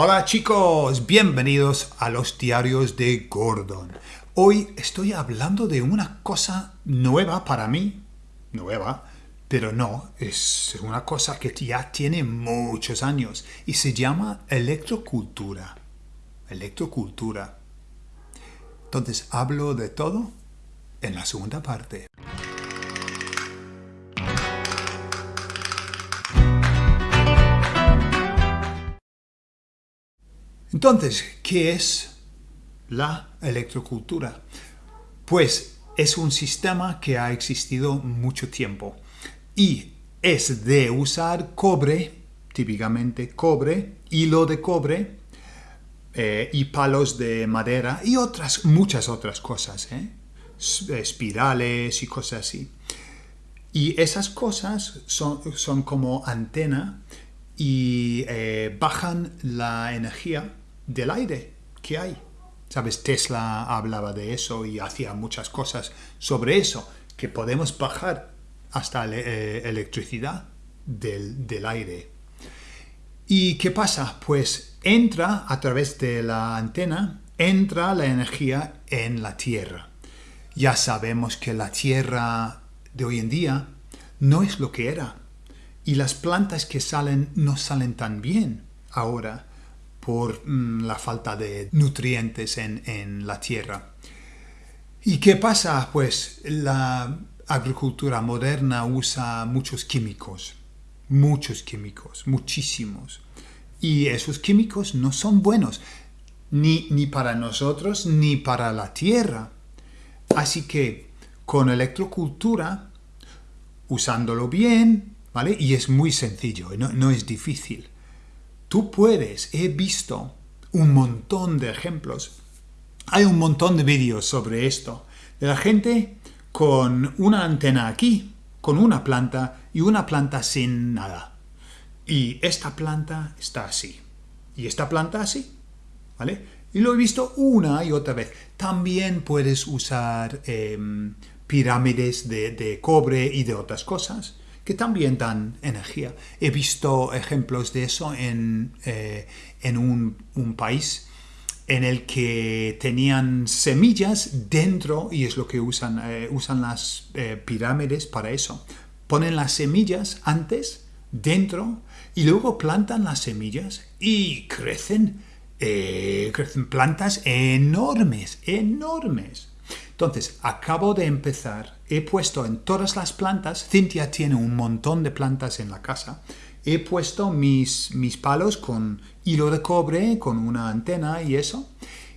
Hola chicos, bienvenidos a los diarios de Gordon. Hoy estoy hablando de una cosa nueva para mí, nueva, pero no, es una cosa que ya tiene muchos años y se llama electrocultura. Electrocultura. Entonces hablo de todo en la segunda parte. Entonces, ¿qué es la electrocultura? Pues es un sistema que ha existido mucho tiempo y es de usar cobre, típicamente cobre, hilo de cobre eh, y palos de madera y otras, muchas otras cosas, ¿eh? espirales y cosas así. Y esas cosas son, como antena y eh, bajan la energía del aire que hay. ¿Sabes? Tesla hablaba de eso y hacía muchas cosas sobre eso, que podemos bajar hasta la eh, electricidad del, del aire. ¿Y qué pasa? Pues entra a través de la antena, entra la energía en la Tierra. Ya sabemos que la Tierra de hoy en día no es lo que era. Y las plantas que salen no salen tan bien ahora por mm, la falta de nutrientes en, la tierra. ¿Y qué pasa? Pues la agricultura moderna usa muchos químicos, muchos químicos, muchísimos. Y esos químicos no son buenos, ni, ni para nosotros ni para la tierra. Así que con electrocultura, usándolo bien, ¿vale? Y es muy sencillo, no, no es difícil. Tú puedes, he visto un montón de ejemplos. Hay un montón de vídeos sobre esto. De la gente con una antena aquí, con una planta y una planta sin nada. Y esta planta está así. Y esta planta así. ¿Vale? Y lo he visto una y otra vez. También puedes usar em, pirámides de cobre y de otras cosas que también dan energía. He visto ejemplos de eso en, eh, en un, país en el que tenían semillas dentro, y es lo que usan, eh, usan las eh, pirámides para eso. Ponen las semillas antes dentro y luego plantan las semillas y crecen, crecen plantas enormes, enormes. Entonces, acabo de empezar, he puesto en todas las plantas, Cintia tiene un montón de plantas en la casa, he puesto mis, mis palos con hilo de cobre, con una antena y eso,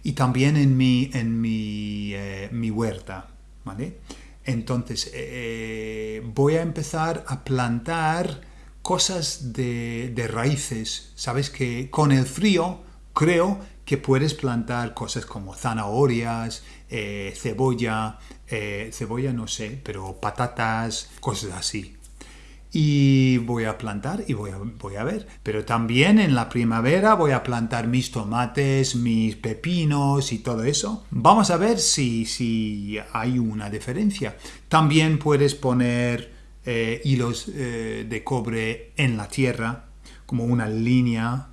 y también en mi, en mi, eh, mi huerta, ¿vale? Entonces, eh, voy a empezar a plantar cosas de, de raíces. Sabes que con el frío creo que puedes plantar cosas como zanahorias, eh, cebolla, eh, cebolla no sé, pero patatas, cosas así. Y voy a plantar y voy a, ver. Pero también en la primavera voy a plantar mis tomates, mis pepinos y todo eso. Vamos a ver si, si hay una diferencia. También puedes poner eh, hilos de cobre en la tierra, como una línea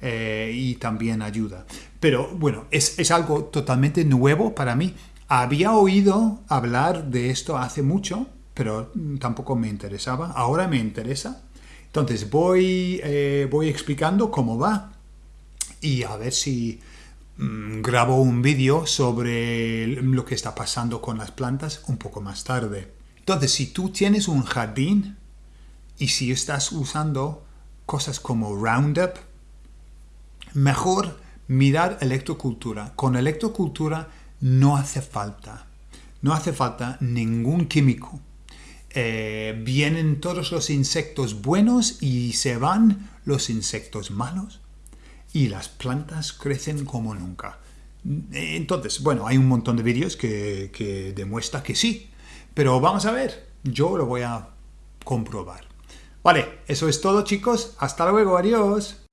eh, y también ayuda. Pero bueno, es, es, algo totalmente nuevo para mí. Había oído hablar de esto hace mucho, pero tampoco me interesaba. Ahora me interesa. Entonces voy, eh, voy explicando cómo va y a ver si mm, grabo un vídeo sobre lo que está pasando con las plantas un poco más tarde. Entonces, si tú tienes un jardín y si estás usando cosas como Roundup, Mejor mirar electrocultura. Con electrocultura no hace falta, no hace falta ningún químico. Eh, vienen todos los insectos buenos y se van los insectos malos y las plantas crecen como nunca. Entonces, bueno, hay un montón de vídeos que, que demuestra que sí, pero vamos a ver, yo lo voy a comprobar. Vale, eso es todo chicos, hasta luego, adiós.